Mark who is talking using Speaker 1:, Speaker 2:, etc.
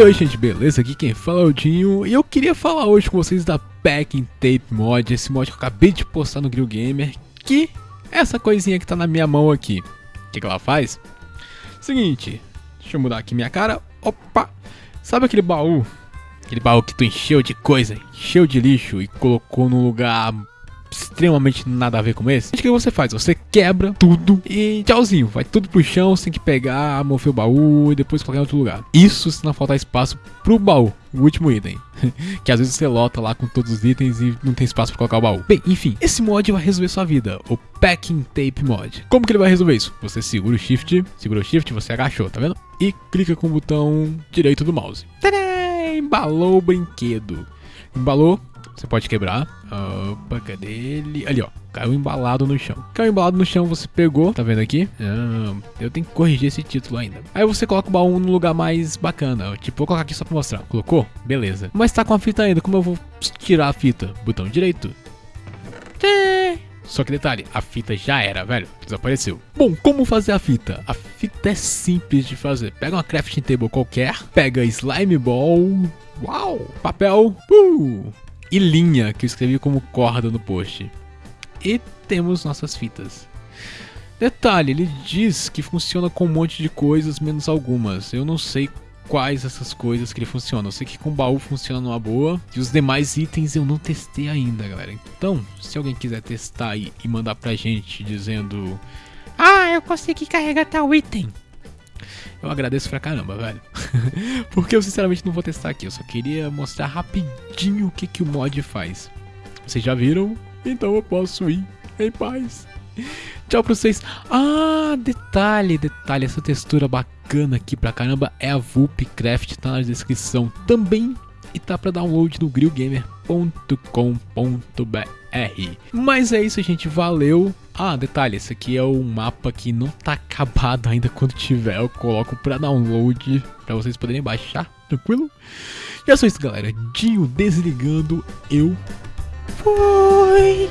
Speaker 1: Oi, gente, beleza? Aqui quem fala é o Dinho e eu queria falar hoje com vocês da Packing Tape Mod, esse mod que eu acabei de postar no Grill Gamer, que é essa coisinha que tá na minha mão aqui. O que, que ela faz? Seguinte, deixa eu mudar aqui minha cara. Opa! Sabe aquele baú? Aquele baú que tu encheu de coisa, encheu de lixo e colocou num lugar extremamente nada a ver com esse, o que você faz? Você quebra tudo e tchauzinho, vai tudo pro chão, você tem que pegar, mover o baú e depois colocar em outro lugar. Isso se não faltar espaço pro baú, o último item. que às vezes você lota lá com todos os itens e não tem espaço pra colocar o baú. Bem, enfim, esse mod vai resolver sua vida, o Packing Tape Mod. Como que ele vai resolver isso? Você segura o Shift, segura o Shift, você agachou, tá vendo? E clica com o botão direito do mouse. Tadã! Embalou o brinquedo. Embalou, você pode quebrar. Opa, cadê ele? Ali, ó. Caiu embalado no chão. Caiu embalado no chão, você pegou. Tá vendo aqui? Ah, eu tenho que corrigir esse título ainda. Aí você coloca o baú no lugar mais bacana. Tipo, vou colocar aqui só pra mostrar. Colocou? Beleza. Mas tá com a fita ainda. Como eu vou tirar a fita? Botão direito. Só que detalhe, a fita já era, velho. Desapareceu. Bom, como fazer a fita? A fita é simples de fazer. Pega uma crafting table qualquer, pega slime ball, uau, papel, uh, e linha, que eu escrevi como corda no post. E temos nossas fitas. Detalhe, ele diz que funciona com um monte de coisas, menos algumas. Eu não sei quais essas coisas que ele funciona. Eu sei que com baú funciona numa boa. E os demais itens eu não testei ainda, galera. Então, se alguém quiser testar e, mandar pra gente dizendo... Ah, eu consegui carregar tal item eu agradeço pra caramba, velho. Porque eu sinceramente não vou testar aqui, eu só queria mostrar rapidinho o que, que o mod faz. Vocês já viram? Então eu posso ir em paz. Tchau pra vocês. Ah, detalhe, detalhe, essa textura bacana aqui pra caramba é a Vulpcraft, tá na descrição também e tá para download no grillgamer.com.br. Mas é isso, gente, valeu. Ah, detalhe, esse aqui é um mapa que não tá acabado ainda quando tiver, eu coloco para download para vocês poderem baixar, tranquilo? E é só isso, galera. Dinho desligando, eu fui.